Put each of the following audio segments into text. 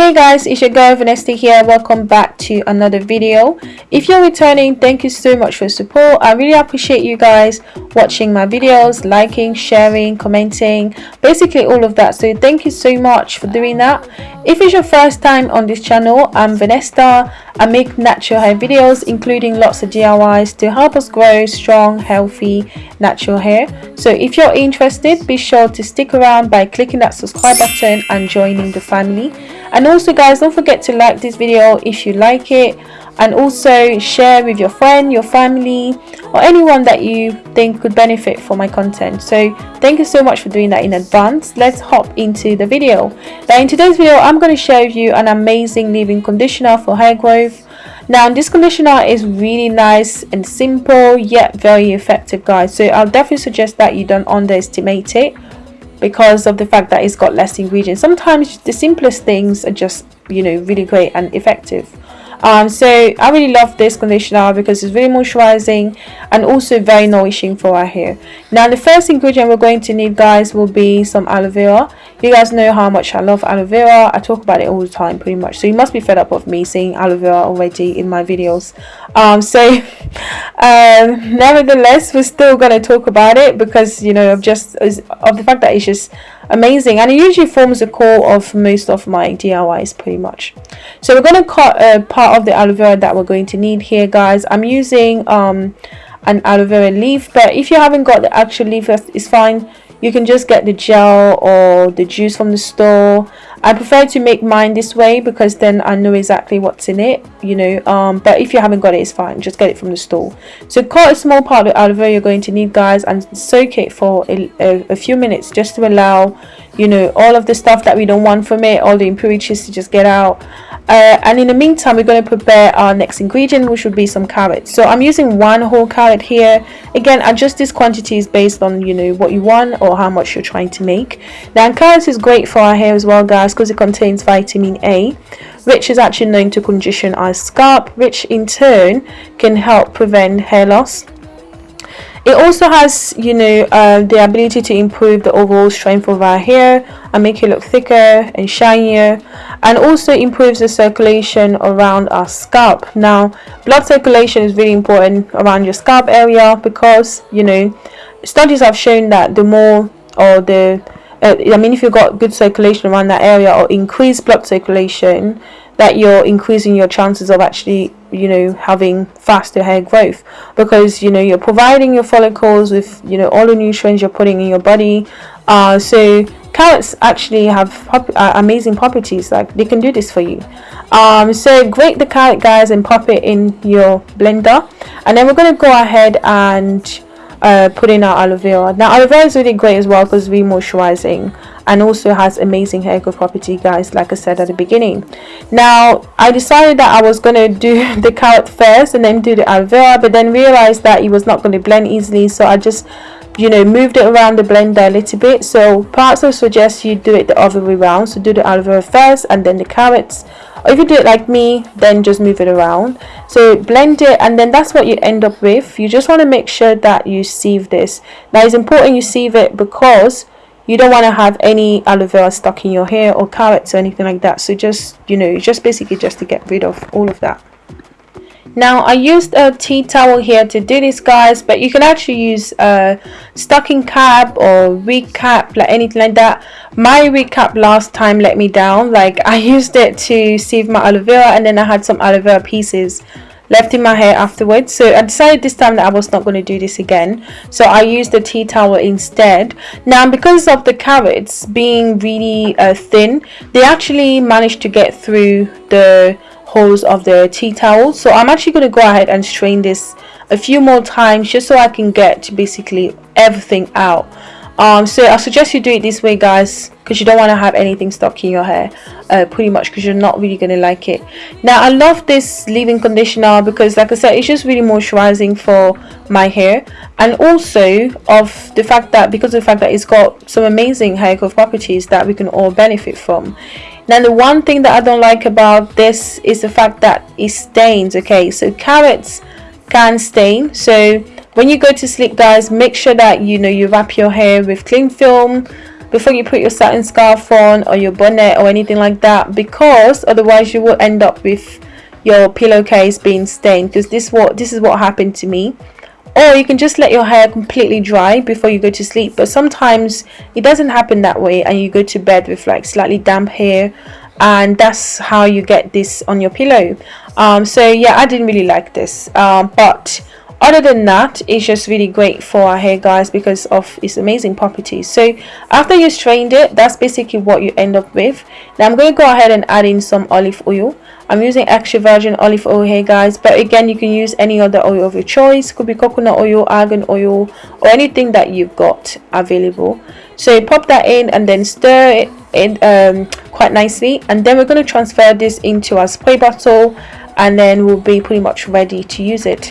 hey guys it's your girl Vanessa here. Welcome back to another video. If you're returning thank you so much for support. I really appreciate you guys watching my videos liking sharing commenting basically all of that. So thank you so much for doing that. If it's your first time on this channel i'm Vanessa. I make natural hair videos including lots of diys to help us grow strong healthy natural hair. So if you're interested be sure to stick around by clicking that subscribe button and joining the family and also guys don't forget to like this video if you like it. And also share with your friend your family or anyone that you think could benefit from my content. So thank you so much for doing that in advance. Let's hop into the video. Now in today's video i'm going to share with you an amazing leave-in conditioner for hair growth. Now this conditioner is really nice and simple yet very effective guys. So i'll definitely suggest that you don't underestimate it because of the fact that it's got less ingredients. Sometimes the simplest things are just you know really great and effective um, so I really love this conditioner because it's very moisturizing and also very nourishing for our hair. Now the first ingredient we're going to need guys will be some aloe vera. You guys know how much I love aloe vera. I talk about it all the time pretty much. So you must be fed up of me saying aloe vera already in my videos. Um, so um, nevertheless we're still going to talk about it because you know of just of the fact that it's just amazing. And it usually forms the core of most of my DIYs pretty much. So we're going to cut a part of the aloe vera that we're going to need here guys. I'm using um, an aloe vera leaf but if you haven't got the actual leaf it's fine. You can just get the gel or the juice from the store I prefer to make mine this way because then I know exactly what's in it you know um, but if you haven't got it it's fine just get it from the store. So cut a small part of aloe vera you're going to need guys and soak it for a, a, a few minutes just to allow you know all of the stuff that we don't want from it all the impurities to just get out. Uh, and in the meantime we're going to prepare our next ingredient which would be some carrots. So i'm using one whole carrot here. Again adjust this quantities based on you know what you want or how much you're trying to make. Now carrots is great for our hair as well guys because it contains vitamin a which is actually known to condition our scalp which in turn can help prevent hair loss. It also has you know uh, the ability to improve the overall strength of our hair and make it look thicker and shinier and also improves the circulation around our scalp. Now blood circulation is really important around your scalp area because you know studies have shown that the more or the uh, I mean if you've got good circulation around that area or increased blood circulation that you're increasing your chances of actually you know having faster hair growth. Because you know you're providing your follicles with you know all the nutrients you're putting in your body. Uh, so carrots actually have uh, amazing properties like they can do this for you. Um, so grate the carrot guys and pop it in your blender. And then we're going to go ahead and uh, put in our aloe vera. Now aloe vera is really great as well because it's really moisturizing and also has amazing hair growth property guys like I said at the beginning. Now I decided that I was going to do the carrot first and then do the aloe vera but then realized that it was not going to blend easily so I just you know moved it around the blender a little bit. So perhaps I suggest you do it the other way around so do the aloe vera first and then the carrots or if you do it like me then just move it around. So blend it and then that's what you end up with. You just want to make sure that you sieve this. Now it's important you sieve it because you don't want to have any aloe vera stuck in your hair or carrots or anything like that. So just you know just basically just to get rid of all of that now I used a tea towel here to do this guys but you can actually use a stocking cap or wig cap like anything like that. My wig cap last time let me down. Like I used it to sieve my aloe vera and then I had some aloe vera pieces left in my hair afterwards. So I decided this time that I was not going to do this again. So I used the tea towel instead. Now because of the carrots being really uh, thin they actually managed to get through the holes of the tea towel. So I'm actually going to go ahead and strain this a few more times just so I can get basically everything out. Um, so I suggest you do it this way guys because you don't want to have anything stuck in your hair uh, pretty much because you're not really going to like it. Now I love this leave-in conditioner because like I said it's just really moisturizing for my hair and also of the fact that because of the fact that it's got some amazing hair growth properties that we can all benefit from now the one thing that I don't like about this is the fact that it stains okay? So carrots can stain. So when you go to sleep guys make sure that you know you wrap your hair with cling film before you put your satin scarf on or your bonnet or anything like that because otherwise you will end up with your pillowcase being stained because this what this is what happened to me or you can just let your hair completely dry before you go to sleep. But sometimes it doesn't happen that way and you go to bed with like slightly damp hair. And that's how you get this on your pillow. Um, so yeah I didn't really like this. Um, but other than that it's just really great for our hair guys because of its amazing properties. So after you strained it that's basically what you end up with. Now I'm going to go ahead and add in some olive oil. I'm using extra virgin olive oil here guys but again you can use any other oil of your choice. Could be coconut oil argan oil or anything that you've got available. So pop that in and then stir it in um, quite nicely. And then we're going to transfer this into our spray bottle and then we'll be pretty much ready to use it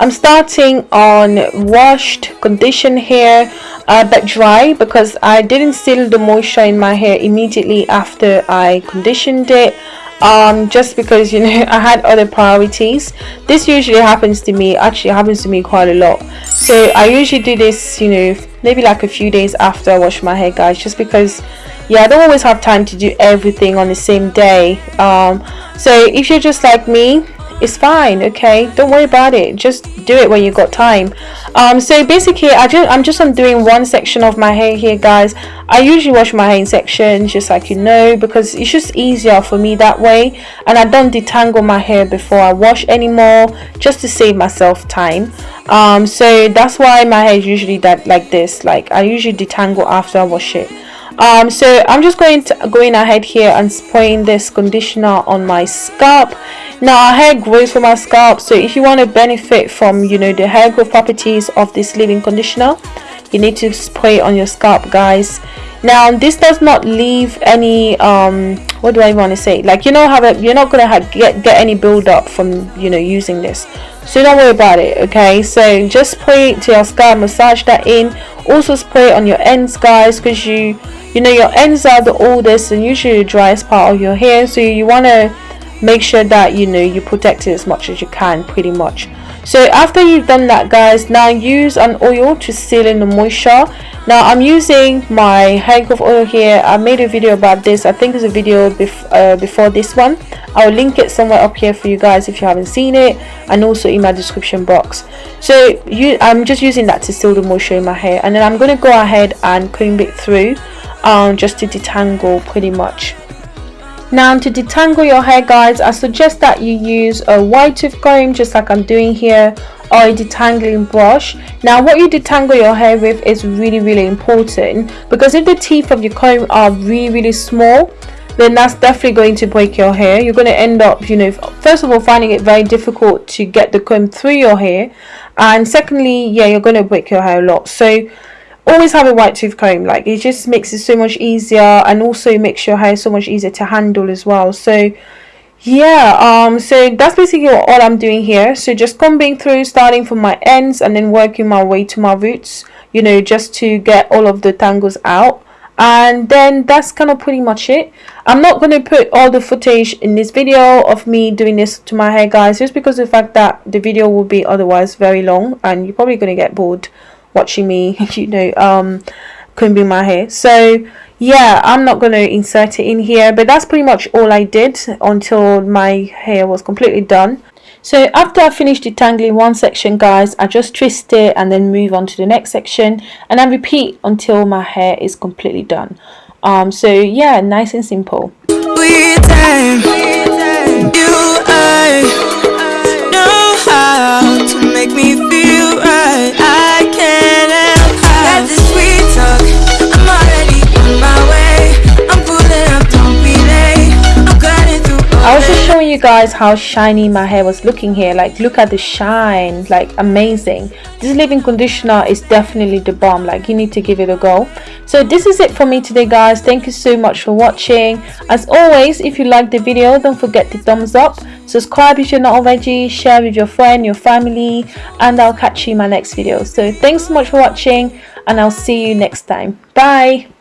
i'm starting on washed conditioned hair uh, but dry because i didn't seal the moisture in my hair immediately after i conditioned it um just because you know i had other priorities. This usually happens to me actually happens to me quite a lot. So i usually do this you know maybe like a few days after i wash my hair guys just because yeah i don't always have time to do everything on the same day. Um so if you're just like me it's fine okay? Don't worry about it. Just do it when you got time. Um so basically i just i'm just doing one section of my hair here guys. I usually wash my hair in sections just like you know because it's just easier for me that way. And i don't detangle my hair before i wash anymore just to save myself time. Um so that's why my hair is usually that like this. Like i usually detangle after i wash it. Um, so I'm just going to going ahead here and spraying this conditioner on my scalp now our hair grows from our scalp so if you want to benefit from you know the hair growth properties of this leave-in conditioner you need to spray on your scalp guys. Now this does not leave any um what do I want to say? Like you know how you're not gonna have, get get any build-up from you know using this. So don't worry about it okay? So just spray it to your scalp massage that in. Also spray on your ends guys because you you know your ends are the oldest and usually the driest part of your hair. So you want to make sure that you know you protect it as much as you can pretty much. So after you've done that guys now use an oil to seal in the moisture. Now i'm using my hair oil here. I made a video about this. I think it's a video bef uh, before this one. I'll link it somewhere up here for you guys if you haven't seen it and also in my description box. So you i'm just using that to seal the moisture in my hair and then i'm going to go ahead and comb it through um, just to detangle pretty much now to detangle your hair guys i suggest that you use a wide tooth comb just like i'm doing here or a detangling brush. Now what you detangle your hair with is really really important because if the teeth of your comb are really really small then that's definitely going to break your hair. You're going to end up you know first of all finding it very difficult to get the comb through your hair and secondly yeah you're going to break your hair a lot. So always have a wide tooth comb. Like it just makes it so much easier and also makes your hair so much easier to handle as well. So yeah um so that's basically all i'm doing here. So just combing through starting from my ends and then working my way to my roots you know just to get all of the tangles out. And then that's kind of pretty much it. I'm not going to put all the footage in this video of me doing this to my hair guys just because of the fact that the video will be otherwise very long and you're probably going to get bored watching me you know um combing my hair so yeah i'm not going to insert it in here but that's pretty much all i did until my hair was completely done so after I finished detangling one section guys, I just twist it and then move on to the next section and I repeat until my hair is completely done. Um, so yeah, nice and simple. You guys how shiny my hair was looking here. Like look at the shine. Like amazing. This leave-in conditioner is definitely the bomb. Like you need to give it a go. So this is it for me today guys. Thank you so much for watching. As always if you like the video don't forget to thumbs up. Subscribe if you're not already. Share with your friend your family. And i'll catch you in my next video. So thanks so much for watching. And i'll see you next time. Bye